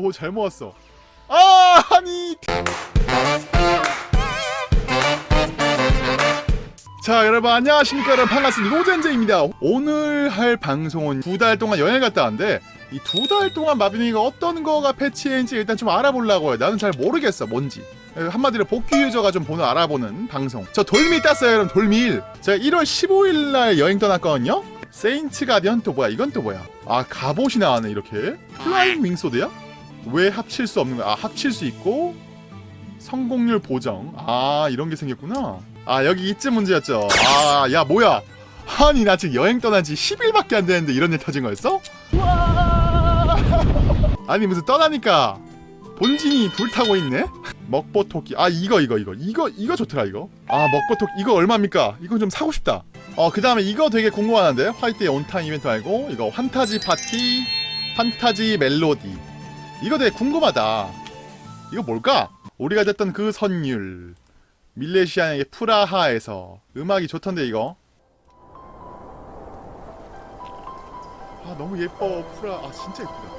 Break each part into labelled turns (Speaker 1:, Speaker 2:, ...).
Speaker 1: 오 잘 모았어. 아 아니. 자 여러분 안녕하십니까. 여러분 반갑습니다. 노젠제입니다. 오늘 할 방송은 두 달 동안 여행 갔다 왔는데 이 두 달 동안 마비노기가 어떤 거가 패치했는지 일단 좀 알아보려고요. 나는 잘 모르겠어 뭔지. 한마디로 복귀 유저가 좀 보는 알아보는 방송. 저 돌밀 땄어요 여러분 돌밀 제가 1월 15일날 여행 떠났거든요. 세인트 가디언 또 뭐야 이건 또 뭐야? 아 갑옷이 나왔네 이렇게. 플라잉 윙소드야? 왜 합칠 수 없는 거야 아 합칠 수 있고 성공률 보정. 아 이런 게 생겼구나. 아 여기 이쯤 문제였죠. 아 야 뭐야? 아니 나 지금 여행 떠난 지 10일밖에 안 되는데 이런 일 터진 거였어? 아니 무슨 떠나니까 본진이 불타고 있네? 먹보토끼. 아 이거 이거 이거. 이거 이거 좋더라 이거. 아 먹보토끼. 이거 얼마입니까? 이거 좀 사고 싶다. 어 그 다음에 이거 되게 궁금하는데 화이트의 온타임 이벤트 말고 이거 환타지 파티 판타지 멜로디 이거 되게 궁금하다. 이거 뭘까? 우리가 듣던 그 선율. 밀레시안의 프라하에서 음악이 좋던데 이거? 아 너무 예뻐 프라 아 진짜 예쁘다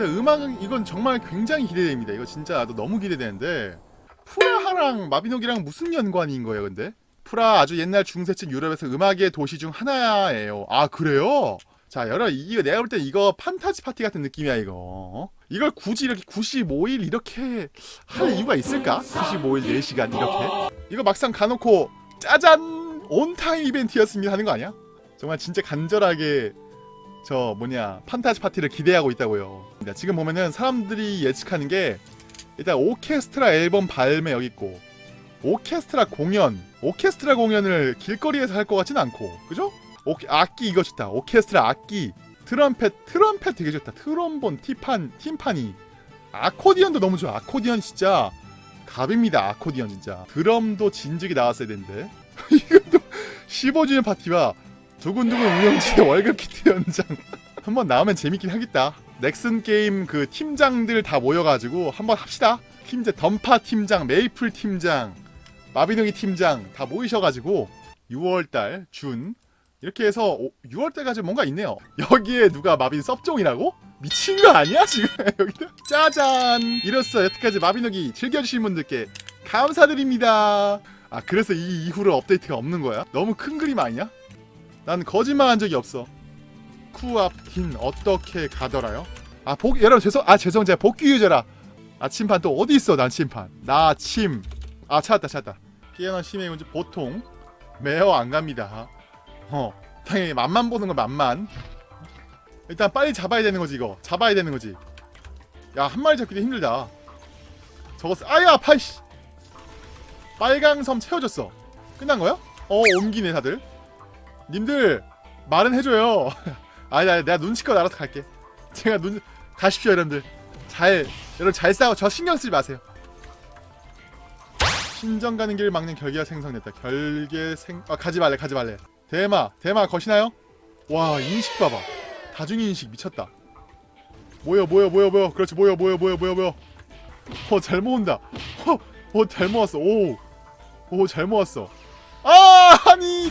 Speaker 1: 일단 음악은 이건 정말 굉장히 기대됩니다. 이거 진짜 나도 너무 기대되는데 프라하랑 마비노기랑 무슨 연관인 거예요, 근데? 프라 아주 옛날 중세층 유럽에서 음악의 도시 중 하나예요. 아 그래요? 자, 여러 이거 내가 볼때 이거 판타지 파티 같은 느낌이야 이거. 어? 이걸 굳이 이렇게 95일 이렇게 할 이유가 있을까? 95일 4시간 이렇게. 이거 막상 가놓고 짜잔 on-time 이벤트였습니다 하는 거 아니야? 정말 진짜 간절하게 저 뭐냐 판타지 파티를 기대하고 있다고요. 지금 보면은 사람들이 예측하는 게 일단 오케스트라 앨범 발매 여기 있고 오케스트라 공연 오케스트라 공연을 길거리에서 할 것 같진 않고 그죠? 오케, 악기 이거 좋다. 오케스트라 악기 트럼펫 트럼펫 되게 좋다. 트럼본 티판 팀파니 아코디언도 너무 좋아. 아코디언 진짜 갑입니다. 아코디언 진짜. 드럼도 진즉이 나왔어야 되는데. 이것도 15주년 파티와 두근두근 운영진의 월급 키트 연장. 한번 나오면 재밌긴 하겠다. 넥슨 게임 그 팀장들 다 모여가지고 한번 합시다. 팀장 던파 팀장 메이플 팀장 마비노기 팀장 다 모이셔가지고 6월달 준. 이렇게 해서 6월달까지 뭔가 있네요. 여기에 누가 마빈 섭종이라고? 미친 거 아니야 지금? 여기다 짜잔! 이로써 여태까지 마비노기 즐겨주신 분들께 감사드립니다. 아 그래서 이 이후로 업데이트가 없는 거야? 너무 큰 그림 아니야? 난 거짓말한 적이 없어. 쿠앞틴 어떻게 가더라요? 아 복 여러분 죄송 아 죄송 제가 복귀 유저라. 아 침판 또 어디 있어 난 침판? 나 침. 아 찾았다 찾았다. 피아노 심의 문제 보통 매어 안 갑니다. 어 당연히 맛만 보는 거 맛만. 일단 빨리 잡아야 되는 거지 이거. 잡아야 되는 거지. 야 한 마리 잡기도 힘들다. 저거 쓰... 아야 파이씨. 빨강섬 채워졌어. 끝난 거야? 어 옮기네 다들. 님들 말은 해줘요. 아니 아니 내가 눈치껏 알아서 갈게. 제가 눈 가십시오 여러분들. 잘 여러분 잘 싸워. 저 신경 쓰지 마세요. 신정 가는 길을 막는 결계가 생성됐다. 결계 생... 아 가지 말래 가지 말래. 대마 대마 거시나요? 와 인식 봐봐. 다중 인식 미쳤다. 모여 모여 모여 모여. 그렇지 모여 모여 모여 모여 모여. 어잘 모은다. 어잘 모았어. 오오잘 모았어. 아 아니.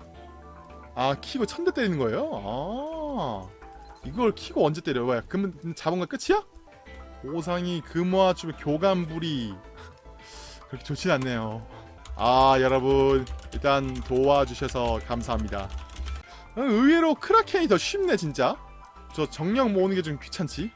Speaker 1: 아 키고 천 대 때리는 거예요? 아 이걸 키고 언제 때려? 왜? 그러면 거 끝이야? 오상이 금화춤 교감불이 그렇게 좋진 않네요 아 여러분 일단 도와주셔서 감사합니다 아, 의외로 크라켄이 더 쉽네 진짜 저 정령 모으는 게 좀 귀찮지?